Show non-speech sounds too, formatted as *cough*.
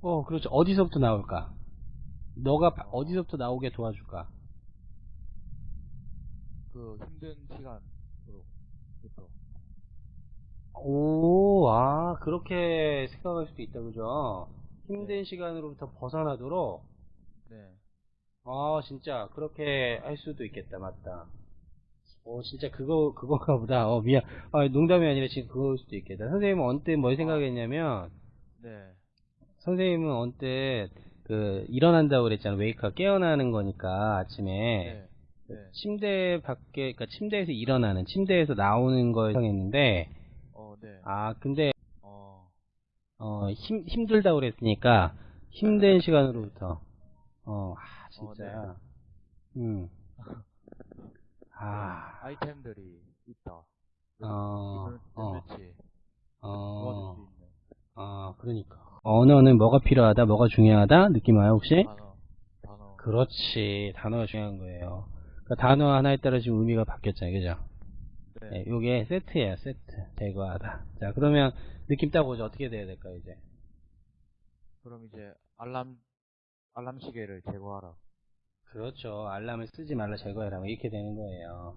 어, 그렇죠. 어디서부터 나올까? 너가 바- 어디서부터 나오게 도와줄까? 그 힘든 시간으로 부터 오, 아, 그렇게 생각할 수도 있다, 그죠? 힘든 시간으로부터 벗어나도록, 네. 아, 진짜, 그렇게 할 수도 있겠다, 맞다. 어, 진짜 그거, 그건가 보다. 어, 미안. 아, 농담이 아니라 지금 그거일 수도 있겠다. 선생님은 언뜻 뭘 생각했냐면, 네. 선생님은 언뜻, 그, 일어난다고 그랬잖아. 웨이크업, 깨어나는 거니까, 아침에. 네. 네. 침대 밖에, 그니까 침대에서 일어나는, 침대에서 나오는 걸 생각했는데, 어, 네. 아, 근데, 어, 어, 힘, 힘들다고 그랬으니까, 힘든 시간으로부터, 어, 아, 진짜, 음. *laughs* 아, 아이템들이 있다. 어, 어, 어, 아, 그러니까. 언어는 뭐가 필요하다, 뭐가 중요하다? 느낌 와요, 혹시? 단어, 단어. 그렇지. 단어가 중요한 거예요. 그 단어 하나에 따라 지금 의미가 바뀌었잖아요, 그죠? 네. 네, 요게 세트예요, 세트. 제거하다. 자, 그러면 느낌 딱 오죠? 어떻게 돼야 될까요, 이제? 그럼 이제 알람 알람 시계를 제거하라. 그렇죠. 알람을 쓰지 말라 제거해라. 뭐 이렇게 되는 거예요.